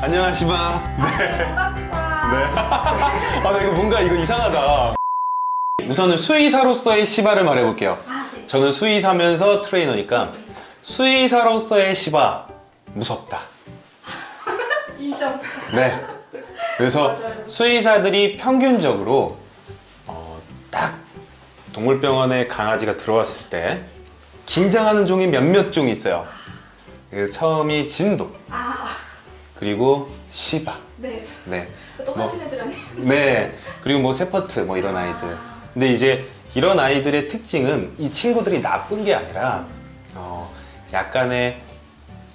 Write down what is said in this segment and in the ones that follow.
네, 안녕하시바. 네. 반갑습니다. 네. 아, 나 이거 뭔가 이거 이상하다. 우선은 수의사로서의 시바를 말해볼게요. 아, 네. 저는 수의사면서 트레이너니까 수의사로서의 시바 무섭다. 인정. 네. 그래서 맞아요. 수의사들이 평균적으로 어, 딱 동물병원에 강아지가 들어왔을 때 긴장하는 종이 몇몇 종이 있어요. 그 처음이 진도, 아, 그리고 시바. 네. 네. 똑같은 애들 아니에요? 네. 그리고 뭐 세퍼트 뭐 이런 아이들. 근데 이제 이런 아이들의 특징은 이 친구들이 나쁜 게 아니라 어, 약간의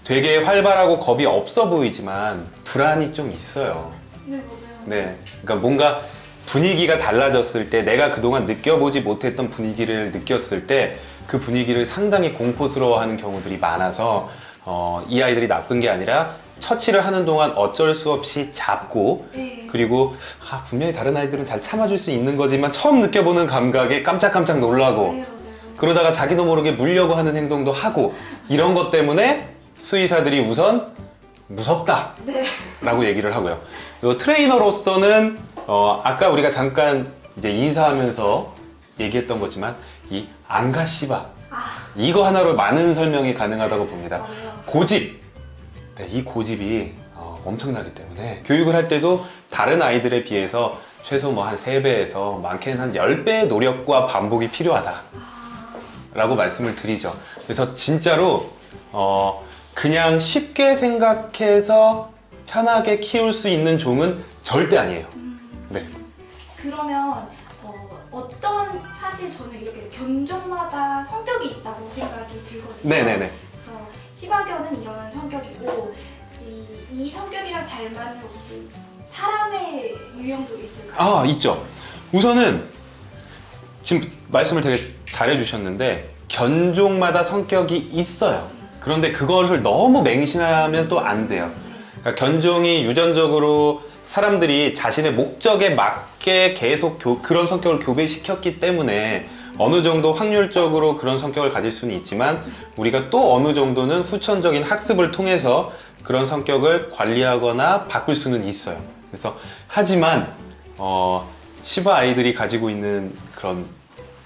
되게 활발하고 겁이 없어 보이지만 불안이 좀 있어요. 네, 맞아요. 네. 그러니까 뭔가 분위기가 달라졌을 때 내가 그동안 느껴보지 못했던 분위기를 느꼈을 때 그 분위기를 상당히 공포스러워하는 경우들이 많아서 어, 이 아이들이 나쁜 게 아니라 처치를 하는 동안 어쩔 수 없이 잡고 네. 그리고 아, 분명히 다른 아이들은 잘 참아줄 수 있는 거지만 처음 느껴보는 감각에 깜짝깜짝 놀라고 네. 그러다가 자기도 모르게 물려고 하는 행동도 하고 이런 것 때문에 수의사들이 우선 무섭다 네. 라고 얘기를 하고요. 요 트레이너로서는 어, 아까 우리가 잠깐 이제 인사하면서 얘기했던 거지만 이 안가시바 아, 이거 하나로 많은 설명이 가능하다고 봅니다. 맞아요. 고집. 네, 이 고집이 어, 엄청나기 때문에 교육을 할 때도 다른 아이들에 비해서 최소 뭐 한 3배에서 많게는 한 10배의 노력과 반복이 필요하다. 라고 말씀을 드리죠. 그래서 진짜로 어, 그냥 쉽게 생각해서 편하게 키울 수 있는 종은 절대 아니에요. 네. 그러면 어, 어떤 사실 저는 이렇게 견종마다 성격이 있다고 생각이 들거든요. 네네네. 시바견은 이런 성격이고 이, 이 성격이랑 잘 맞는 혹시 사람의 유형도 있을까요? 아, 있죠. 우선은 지금 말씀을 되게 잘해 주셨는데 견종마다 성격이 있어요. 그런데 그것을 너무 맹신하면 또 안 돼요. 그러니까 견종이 유전적으로 사람들이 자신의 목적에 맞게 계속 교- 그런 성격을 교배시켰기 때문에 어느 정도 확률적으로 그런 성격을 가질 수는 있지만 우리가 또 어느 정도는 후천적인 학습을 통해서 그런 성격을 관리하거나 바꿀 수는 있어요. 그래서 하지만 어, 시바 아이들이 가지고 있는 그런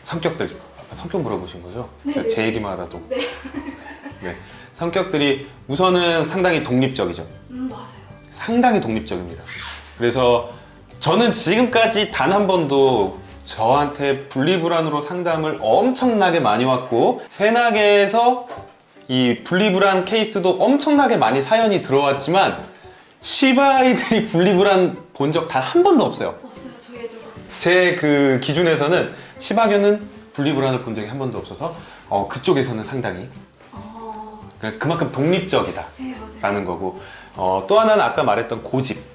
성격들 성격 물어보신 거죠? 제가 제 얘기만 하다도 네. 네. 성격들이 우선은 상당히 독립적이죠. 음, 맞아요. 상당히 독립적입니다. 그래서 저는 지금까지 단 한 번도 저한테 분리불안으로 상담을 엄청나게 많이 왔고 세나게에서 이 분리불안 케이스도 엄청나게 많이 사연이 들어왔지만 시바아이들이 분리불안 본 적 단 한 번도 없어요. 없어요. 저희 애들도 없어요. 제 그 기준에서는 시바견은 분리불안을 본 적이 한 번도 없어서 어, 그쪽에서는 상당히 어, 그러니까 그만큼 독립적이다. 네. 라는 거고 어, 또 하나는 아까 말했던 고집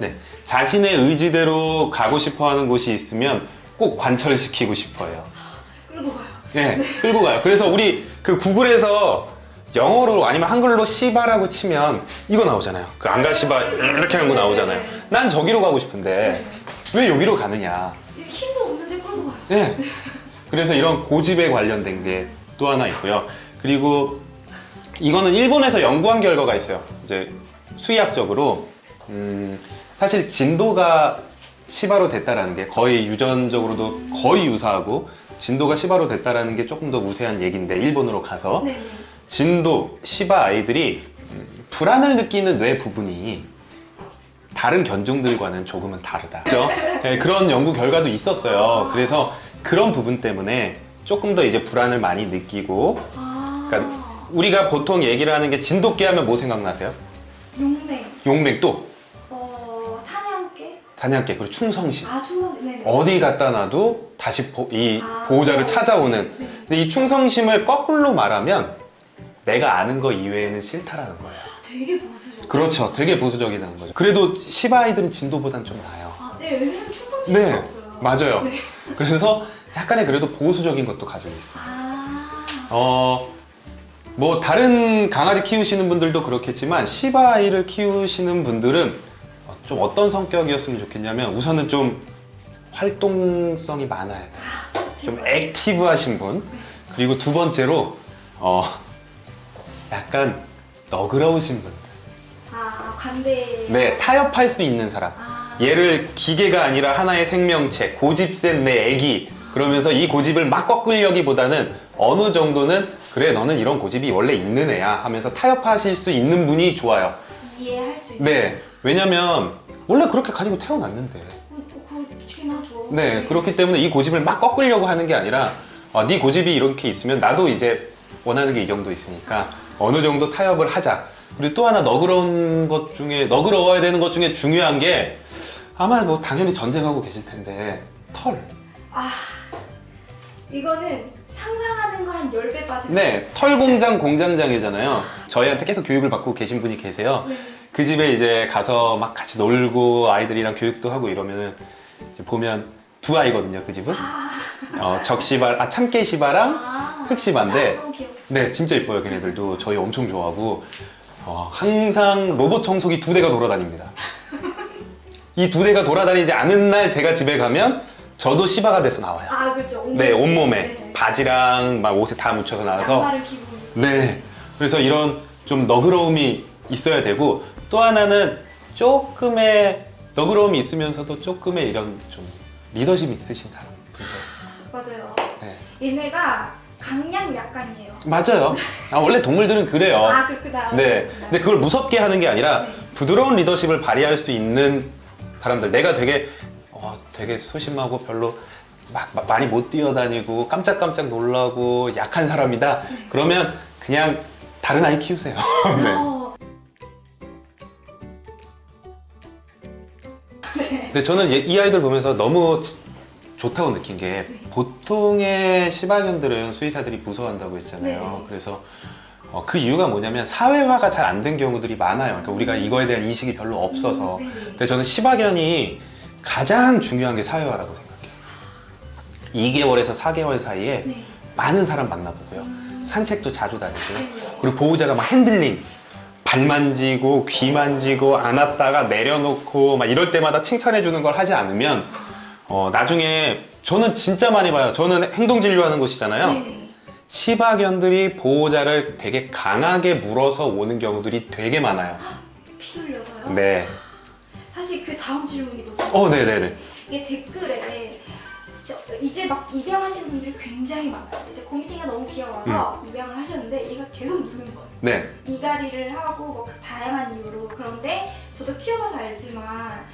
네, 자신의 의지대로 가고 싶어하는 곳이 있으면 꼭 관철시키고 싶어요 끌고 가요. 네, 끌고 가요 그래서 우리 그 구글에서 영어로 아니면 한글로 시바라고 치면 이거 나오잖아요 그 안가시바 이렇게 하는 거 나오잖아요 난 저기로 가고 싶은데 왜 여기로 가느냐 힘도 없는데 끌고 가요. 네. 그래서 이런 고집에 관련된 게 또 하나 있고요. 그리고 이거는 일본에서 연구한 결과가 있어요. 이제 수의학적으로 음, 사실 진도가 시바로 됐다라는 게 거의 유전적으로도 거의 유사하고 진도가 시바로 됐다라는 게 조금 더 우세한 얘기인데 일본으로 가서 네, 네. 진도 시바 아이들이 음, 불안을 느끼는 뇌 부분이 다른 견종들과는 조금은 다르다. 그죠? 네, 그런 연구 결과도 있었어요. 그래서 그런 부분 때문에 조금 더 이제 불안을 많이 느끼고, 아, 그러니까 우리가 보통 얘기를 하는 게 진돗개 하면 뭐 생각나세요? 용맹, 용맹 또 어, 사냥개, 그리고 충성심. 아, 충성, 네, 네. 어디 갖다 놔도 다시 보, 이 아, 보호자를 네. 찾아오는. 네. 근데 이 충성심을 거꾸로 말하면 내가 아는 거 이외에는 싫다라는 거예요. 되게 보수적. 그렇죠. 되게 보수적이라는 거죠. 그래도 시바 아이들은 진도보단 좀 나아요. 아, 네, 여기는 충성심이 네, 없어요. 맞아요. 네. 그래서 약간의 그래도 보수적인 것도 가지고 있어요. 아, 어, 뭐 다른 강아지 키우시는 분들도 그렇겠지만 시바 아이를 키우시는 분들은 어, 좀 어떤 성격이었으면 좋겠냐면 우선은 좀 활동성이 많아야 돼요. 좀 액티브하신 분. 그리고 두 번째로 어, 약간 너그러우신 분들. 관대. 네, 타협할 수 있는 사람. 아, 얘를 기계가 아니라 하나의 생명체, 고집 센 내 애기. 그러면서 이 고집을 막 꺾으려기보다는 어느 정도는 그래 너는 이런 고집이 원래 있는 애야 하면서 타협하실 수 있는 분이 좋아요. 이해할 수 있는. 네, 왜냐면 원래 그렇게 가지고 태어났는데. 음, 어, 그렇긴 하죠. 네, 그렇기 때문에 이 고집을 막 꺾으려고 하는 게 아니라 아, 네 고집이 이렇게 있으면 나도 이제 원하는 게 이 정도 있으니까 어느 정도 타협을 하자. 그리고 또 하나 너그러운 것 중에 너그러워야 되는 것 중에 중요한 게 아마 뭐 당연히 전쟁하고 계실 텐데 털. 아, 이거는 상상하는 거 한 10배 빠지고. 네, 털 공장 공장장이잖아요. 저희한테 계속 교육을 받고 계신 분이 계세요. 네. 그 집에 이제 가서 막 같이 놀고 아이들이랑 교육도 하고 이러면은 보면 두 아이거든요, 그 집은. 어, 적시바, 아 참깨시바랑 아, 흑시바인데 귀여워. 네, 진짜 이뻐요, 걔네들도. 저희 엄청 좋아하고, 어, 항상 로봇 청소기 두 대가 돌아다닙니다. 이 두 대가 돌아다니지 않은 날 제가 집에 가면 저도 시바가 돼서 나와요. 아, 그렇죠. 온몸. 네, 온몸에. 네. 바지랑 막 옷에 다 묻혀서 나와서. 네. 그래서 이런 좀 너그러움이 있어야 되고, 또 하나는 조금의 너그러움이 있으면서도 조금의 이런 좀 리더십 있으신 사람 분들. 맞아요. 네. 얘네가 강약 약간이에요. 맞아요. 아, 원래 동물들은 그래요. 아, 그렇구나. 네. 근데 그걸 무섭게 하는 게 아니라 네. 부드러운 리더십을 발휘할 수 있는 사람들. 내가 되게 어, 되게 소심하고 별로 막, 막 많이 못 뛰어다니고 깜짝깜짝 놀라고 약한 사람이다. 그러면 그냥 다른 아이 키우세요. 네. 근데 저는 얘- 이 아이들 보면서 너무 치- 좋다고 느낀 게 보통의 시바견들은 수의사들이 무서워한다고 했잖아요. 네. 그래서 어, 그 이유가 뭐냐면 사회화가 잘 안 된 경우들이 많아요. 그러니까 우리가 이거에 대한 인식이 별로 없어서. 음, 네. 근데 저는 시바견이 가장 중요한 게 사회화라고 생각해요. 2개월에서 4개월 사이에 네. 많은 사람 만나보고요. 산책도 자주 다니고요. 네. 그리고 보호자가 막 핸들링, 발 만지고, 귀 만지고, 안았다가 내려놓고, 막 이럴 때마다 칭찬해 주는 걸 하지 않으면, 어, 나중에, 저는 진짜 많이 봐요. 저는 행동진료하는 곳이잖아요. 네네. 시바견들이 보호자를 되게 강하게 물어서 오는 경우들이 되게 많아요. 피 흘려서요? 네. 사실 그 다음 질문이거든요. 어, 네네네. 이게 댓글에 저- 이제 막 입양하신 분들이 굉장히 많아요. 이제 고미팅가 너무 귀여워서 입양을 하셨는데 얘가 계속 무는 거예요. 네. 이갈이를 하고 뭐 다양한 이유로 그런데 저도 키워봐서 알지만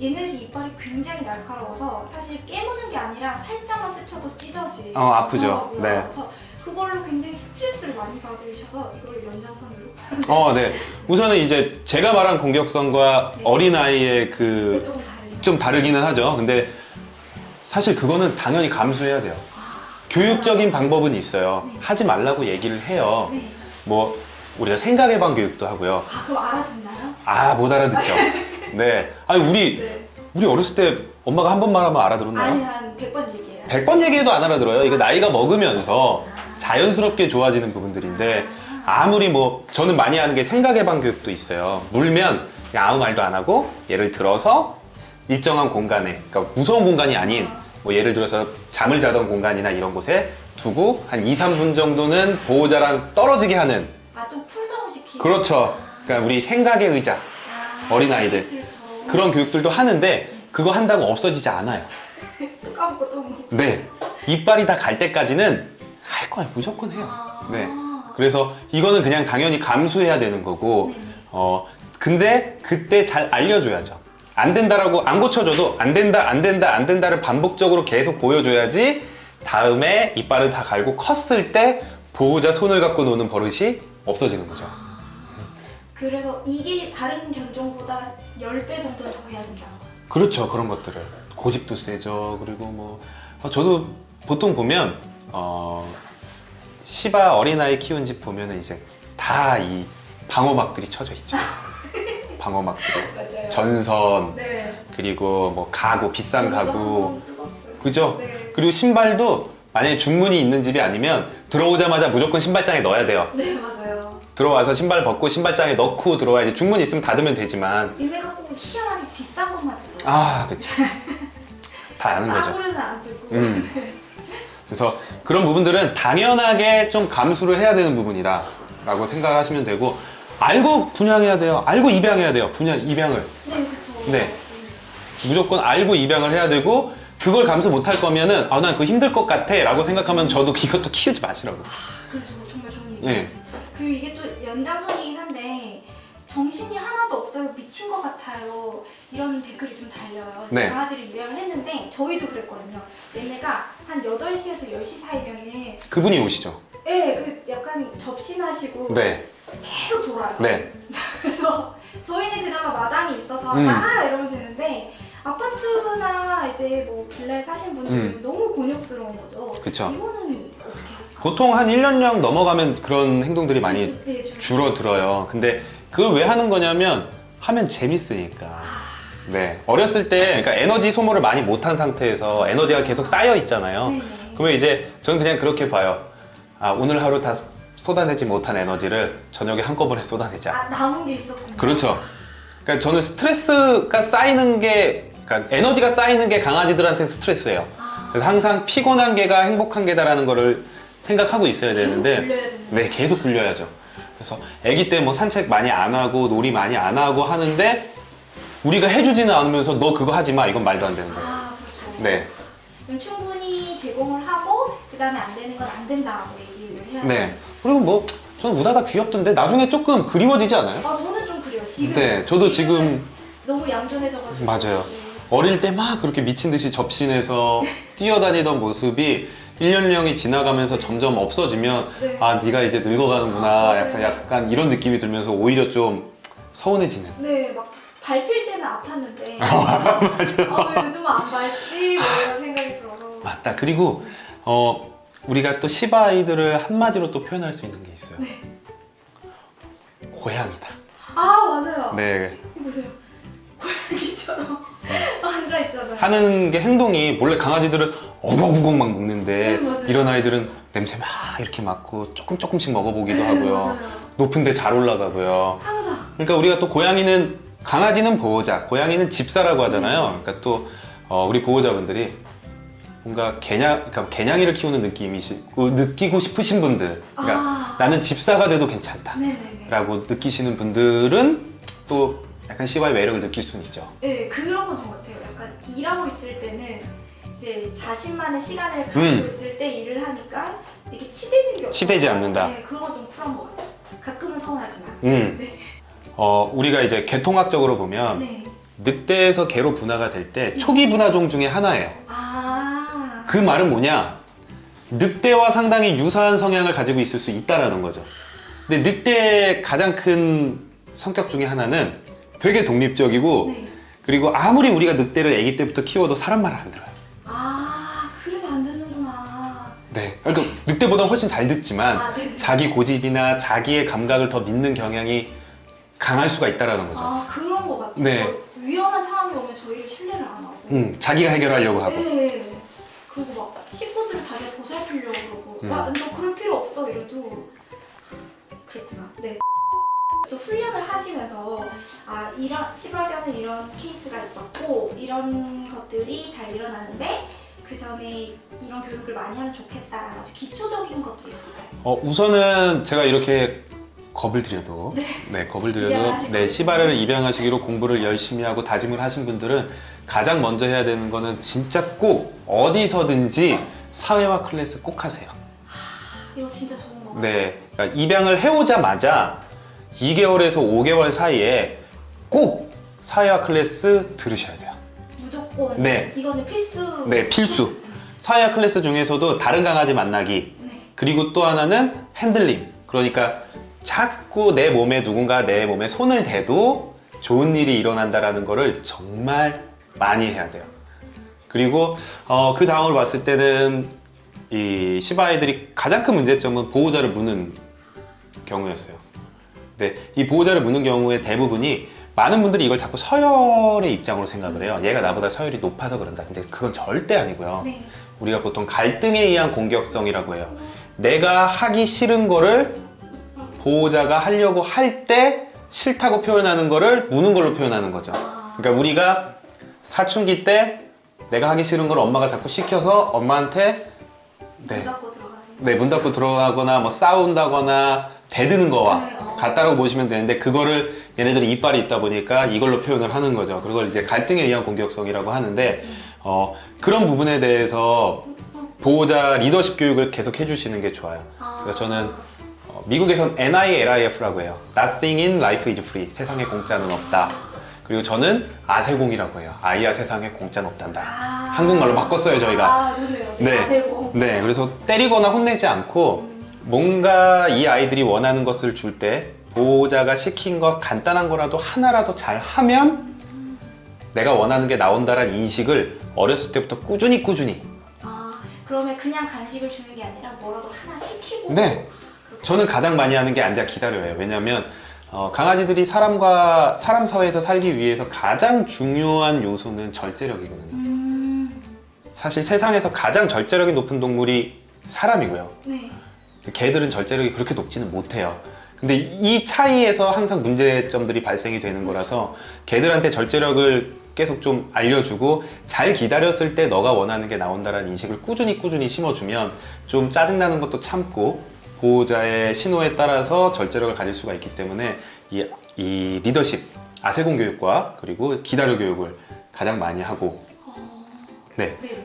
얘네들이 이빨이 굉장히 날카로워서 사실 깨무는 게 아니라 살짝만 스쳐도 찢어지. 어, 아프죠. 네. 그래서 그걸로 굉장히 스트레스를 많이 받으셔서 이걸 연장선으로 어, 네. 우선은 이제 제가 말한 공격성과 네. 어린 아이의 그, 조금 다르죠. 좀 다르기는 하죠. 근데 사실 그거는 당연히 감수해야 돼요. 교육적인 방법은 있어요. 네. 하지 말라고 얘기를 해요. 네. 뭐 우리가 생각 해방 교육도 하고요. 아 그럼 알아듣나요? 아 못 알아듣죠. 네. 아니 우리 네. 우리 어렸을 때 엄마가 한 번만 하면 알아들었나요? 아니 한 100번 얘기해요. 100번 얘기해도 안 알아들어요. 이게 나이가 먹으면서 자연스럽게 좋아지는 부분들인데 아무리 뭐 저는 많이 하는 게 생각 해방 교육도 있어요. 물면 아무 말도 안 하고 예를 들어서 일정한 공간에 그러니까 무서운 공간이 아닌 뭐 예를 들어서 잠을 자던 공간이나 이런 곳에 두고 한 2, 3분 정도는 보호자랑 떨어지게 하는 아 좀 쿨다운 시키는. 그렇죠. 그러니까 우리 생각의 의자 아, 어린아이들. 그렇죠. 그런 교육들도 하는데 그거 한다고 없어지지 않아요. 또 까먹고 또. 뭐. 네. 이빨이 다 갈 때까지는 할 거예요. 무조건 해요. 아. 네. 그래서 이거는 그냥 당연히 감수해야 되는 거고, 네. 어, 근데 그때 잘 알려줘야죠. 안 된다라고 안 고쳐줘도 안 된다, 안 된다, 안 된다를 반복적으로 계속 보여줘야지 다음에 이빨을 다 갈고 컸을 때 보호자 손을 갖고 노는 버릇이 없어지는 거죠. 그래서 이게 다른 견종보다 10배 정도 더 해야 된다는 거죠. 그렇죠. 그런 것들을. 고집도 세죠. 그리고 뭐 어, 저도 보통 보면 어 시바 어린아이 키운 집 보면은 이제 다 이 방어막들이 쳐져 있죠. 방어막들이 맞아요. 전선 네. 그리고 뭐 가구 비싼 가구. 그죠 네. 그리고 신발도 만약에 중문이 있는 집이 아니면 들어오자마자 무조건 신발장에 넣어야 돼요 네, 맞아요. 들어와서 신발 벗고 신발장에 넣고 들어와야지 중문이 있으면 닫으면 되지만 얘네가 꼭 희한하게 비싼 것만 뜯어요. 아 그렇죠 다 아는 거죠 싸구려는 안 뜯고. 음. 그래서 그런 부분들은 당연하게 좀 감수를 해야 되는 부분이다 라고 생각하시면 되고 알고 분양해야 돼요. 알고 입양해야 돼요. 분양 입양을 네, 그쵸. 네. 무조건 알고 입양을 해야 되고 그걸 감수 못할 거면은 아 난 그거 힘들 것 같아 라고 생각하면 저도 이것도 키우지 마시라고. 그죠. 정말 좋은 얘기. 예. 그리고 이게 또 연장선이긴 한데 정신이 하나도 없어요. 미친 것 같아요. 이런 댓글이 좀 달려요. 네. 강아지를 입양을 했는데 저희도 그랬거든요. 얘네가 한 8시에서 10시 사이면은 그분이 오시죠. 예, 그 약간 접신하시고 네. 계속 돌아요. 네. 그래서 저희는 그나마 마당이 있어서 음. 아 이러면 되는데 아파트나 이제 뭐 빌라에 사신 분들은 음. 너무 곤욕스러운 거죠. 그쵸. 이거는 어떻게 할까? 보통 한 1년령 넘어가면 그런 행동들이 많이 네, 줄- 줄어들어요. 근데 그걸 왜 하는 거냐면 하면 재밌으니까. 네. 어렸을 때 그러니까 에너지 소모를 많이 못한 상태에서 에너지가 계속 쌓여 있잖아요. 네네. 그러면 이제 저는 그냥 그렇게 봐요. 아, 오늘 하루 다 쏟아내지 못한 에너지를 저녁에 한꺼번에 쏟아내자. 아 남은 게 있었군요. 그렇죠. 그러니까 저는 스트레스가 쌓이는 게, 그러니까 에너지가 쌓이는 게 강아지들한테 스트레스예요. 아, 그래서 항상 피곤한 개가 행복한 개다라는 거를 생각하고 있어야 되는데, 네, 계속 굴려야죠. 그래서 아기 때 뭐 산책 많이 안 하고 놀이 많이 안 하고 하는데 우리가 해주지는 않으면서 너 그거 하지 마 이건 말도 안 되는 거예요. 아 그렇죠. 네, 충분히 제공을 하고 그 다음에 안 되는 건 안 된다고 얘기를 해야. 네. 그리고 뭐 저는 우다가 귀엽던데 나중에 조금 그리워지지 않아요? 아 저는 좀 그래요. 지금 네, 저도 지금 너무 얌전해져가지고 맞아요. 네. 어릴 때 막 그렇게 미친 듯이 접신해서 뛰어다니던 모습이 1년령이 지나가면서 점점 없어지면 네. 아 네가 이제 늙어가는구나 아, 약간 맞아요. 약간 이런 느낌이 들면서 오히려 좀 서운해지는 네, 막 밟힐 때는 아팠는데 아, 왜 요즘은 안 밟지? 뭐 이런 생각이 들어서 맞다 그리고 어 우리가 또 시바 아이들을 한마디로 또 표현할 수 있는 게 있어요. 네. 고양이다. 아 맞아요. 네. 보세요. 고양이처럼 앉아있잖아요. 하는 게 행동이 원래 강아지들은 어거구걱 막 먹는데 네. 이런 아이들은 냄새 막 이렇게 맡고 조금 조금씩 먹어보기도 네, 하고요. 맞아요. 높은 데 잘 올라가고요. 항상. 그러니까 우리가 또 고양이는 강아지는 보호자, 고양이는 집사라고 하잖아요. 그러니까 또 어, 우리 보호자분들이 뭔가 개냥, 그러니까 개냥이를 키우는 느낌이시고 느끼고 싶으신 분들, 그러니까 아. 나는 집사가 돼도 괜찮다라고 네네네 느끼시는 분들은 또 약간 시바의 매력을 느낄 수는 있죠. 네 그런 건 좀 같아요 약간 일하고 있을 때는 이제 자신만의 시간을 가지고 음. 있을 때 일을 하니까 이게 치대는 게 치대지 않는다. 네 그런 건 좀 쿨한 것 같아요 가끔은 서운하지만 음. 네. 어, 우리가 이제 개통학적으로 보면 네. 늑대에서 개로 분화가 될 때 초기 분화종 중에 하나예요. 아 그 말은 뭐냐? 늑대와 상당히 유사한 성향을 가지고 있을 수 있다라는 거죠. 근데 늑대의 가장 큰 성격 중에 하나는 되게 독립적이고 네. 그리고 아무리 우리가 늑대를 아기 때부터 키워도 사람 말을 안 들어요. 아 그래서 안 듣는구나 네. 그러니까 늑대보다 훨씬 잘 듣지만 아, 네. 자기 고집이나 자기의 감각을 더 믿는 경향이 강할 수가 있다라는 거죠. 아 그런 것 같아요. 네. 위험한 상황이 오면 저희를 신뢰를 안 하고. 음, 자기가 해결하려고 하고. 네. 그러고. 음. 와, 너 그럴 필요 없어 이래도 그렇구나. 네. 또 훈련을 하시면서 아 이런 시바견은 이런 케이스가 있었고 이런 것들이 잘 일어나는데 그 전에 이런 교육을 많이 하면 좋겠다라는 아주 기초적인 것들이 있을까요? 어, 우선은 제가 이렇게 겁을 들여도 네, 겁을 들여도 입양하시고. 네, 시바를 입양하시기로 공부를 열심히 하고 다짐을 하신 분들은 가장 먼저 해야 되는 거는 진짜 꼭 어디서든지 사회화 클래스 꼭 하세요. 이거 진짜 좋은 거 같아요. 네, 그러니까 입양을 해오자마자 2개월에서 5개월 사이에 꼭 사회화 클래스 들으셔야 돼요. 무조건 네. 이거는 필수. 네, 필수. 사회화 클래스 중에서도 다른 강아지 만나기, 네. 그리고 또 하나는 핸들링. 그러니까 자꾸 내 몸에 누군가 내 몸에 손을 대도 좋은 일이 일어난다라는 거를 정말 많이 해야 돼요. 그리고 어, 그 다음으로 봤을 때는 이 시바아이들이 가장 큰 문제점은 보호자를 무는 경우였어요. 근데 이 보호자를 무는 경우에 대부분이 많은 분들이 이걸 자꾸 서열의 입장으로 생각을 해요. 얘가 나보다 서열이 높아서 그런다. 근데 그건 절대 아니고요. 네. 우리가 보통 갈등에 의한 공격성이라고 해요. 내가 하기 싫은 거를 보호자가 하려고 할 때 싫다고 표현하는 거를 무는 걸로 표현하는 거죠. 그러니까 우리가 사춘기 때 내가 하기 싫은 걸 엄마가 자꾸 시켜서 엄마한테 문 네, 닫고 들어가는. 네, 문 닫고 들어가거나 뭐 싸운다거나 대드는 거와 네, 어. 같다라고 보시면 되는데 그거를 얘네들이 이빨이 있다 보니까 이걸로 표현을 하는 거죠. 그걸 이제 갈등에 의한 공격성이라고 하는데 어, 그런 부분에 대해서 보호자 리더십 교육을 계속 해주시는 게 좋아요. 아. 그래서 저는 어, 미국에선 NILIF라고 해요. Nothing in life is free. 세상에 공짜는 없다. 그리고 저는 아세공이라고 해요. 아이야 세상에 공짜는 없단다. 아. 한국말로 바꿨어요 저희가. 아. 네. 아세고. 네, 그래서 때리거나 혼내지 않고 뭔가 이 아이들이 원하는 것을 줄 때 보호자가 시킨 것 간단한 거라도 하나라도 잘 하면 내가 원하는 게 나온다라는 인식을 어렸을 때부터 꾸준히 꾸준히 아, 그러면 그냥 간식을 주는 게 아니라 뭐라도 하나 시키고. 네. 저는 가장 많이 하는 게 앉아 기다려요. 왜냐하면 어, 강아지들이 사람과 사람 사회에서 살기 위해서 가장 중요한 요소는 절제력이거든요. 음, 사실 세상에서 가장 절제력이 높은 동물이 사람이고요. 네. 개들은 절제력이 그렇게 높지는 못해요. 근데 이 차이에서 항상 문제점들이 발생이 되는 거라서 개들한테 절제력을 계속 좀 알려주고 잘 기다렸을 때 너가 원하는 게 나온다라는 인식을 꾸준히 꾸준히 심어주면 좀 짜증나는 것도 참고 보호자의 신호에 따라서 절제력을 가질 수가 있기 때문에 이, 이 리더십, 아세공 교육과 그리고 기다려 교육을 가장 많이 하고 네. 네.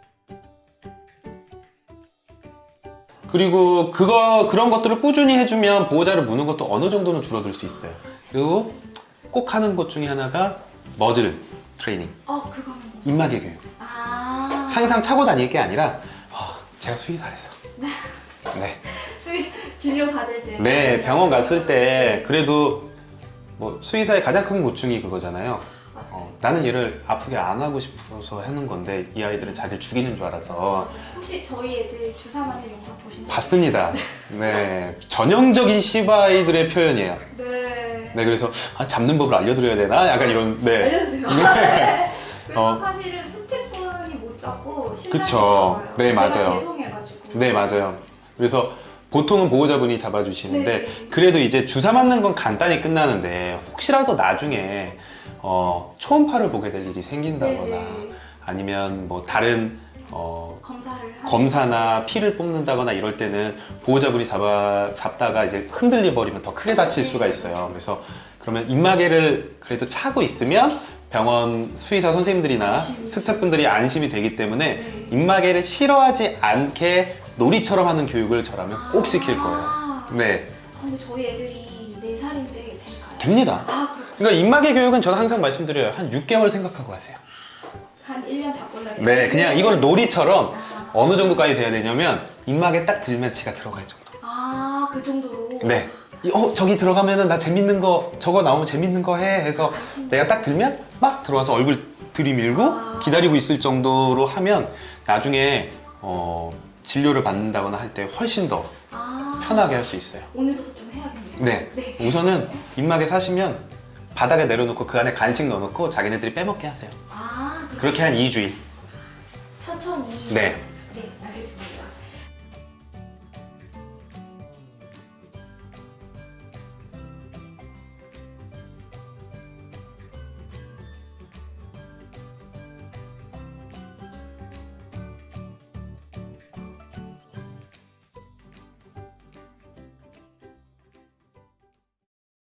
그리고 그거 그런 것들을 꾸준히 해주면 보호자를 무는 것도 어느 정도는 줄어들 수 있어요. 그리고 꼭 하는 것 중에 하나가 머즐 트레이닝, 어, 그거는. 뭐- 입마개 교육. 아. 항상 차고 다닐 게 아니라 아, 제가 수의사래서. 네. 수의 진료 받을 때. 네, 병원 갔을 때 그래도 뭐 수의사의 가장 큰 고충이 그거잖아요. 어, 나는 얘를 아프게 안 하고 싶어서 하는 건데 이 아이들은 자기를 죽이는 줄 알아서 혹시 저희 애들 주사 맞는 영상 적 봤습니다. 네, 전형적인 시바이들의 표현이에요. 네. 네, 그래서 아, 잡는 법을 알려드려야 되나? 약간 이런. 네. 알려주세요. 네. 그래서 어. 사실은 스태프분이 못 잡고 신랑이 그쵸. 잡아요. 네, 맞아요. 죄송해가지고. 네, 맞아요. 그래서 보통은 보호자분이 잡아주시는데 네. 그래도 이제 주사 맞는 건 간단히 끝나는데 혹시라도 나중에 어, 초음파를 보게 될 일이 생긴다거나 네. 아니면 뭐 다른 어, 검사나 피를 뽑는다거나 이럴 때는 보호자분이 잡아 잡다가 이제 흔들려 버리면 더 크게 다칠 수가 있어요. 그래서 그러면 입마개를 그래도 차고 있으면 병원 수의사 선생님들이나. 스태프분들이 안심이 되기 때문에 네. 입마개를 싫어하지 않게 놀이처럼 하는 교육을 저라면 꼭 시킬 거예요. 아, 네, 아, 근데 저희 애들이 4살인데 될까요? 됩니다. 아. 그러니까 입마개 교육은 저는 항상 말씀드려요. 한 6개월 생각하고 하세요. 한 1년 잡고 나겠 네, 그냥 이걸 놀이처럼 아, 어느 정도까지 돼야 되냐면 입마개 딱 들면 지가 들어갈 정도. 아, 그 정도로. 네. 이, 어 저기 들어가면은 나 재밌는 거 저거 나오면 재밌는 거 해 해서 내가 딱 들면 막 들어와서 얼굴 들이밀고 아. 기다리고 있을 정도로 하면 나중에 어, 진료를 받는다거나 할 때 훨씬 더 아, 편하게 할 수 있어요. 오늘부터 좀 해야겠네요. 네. 네. 우선은 입마개 사시면 바닥에 내려놓고 그 안에 간식 넣어놓고 자기네들이 빼먹게 하세요. 아, 그렇게 한 2주일. 천천히. 네.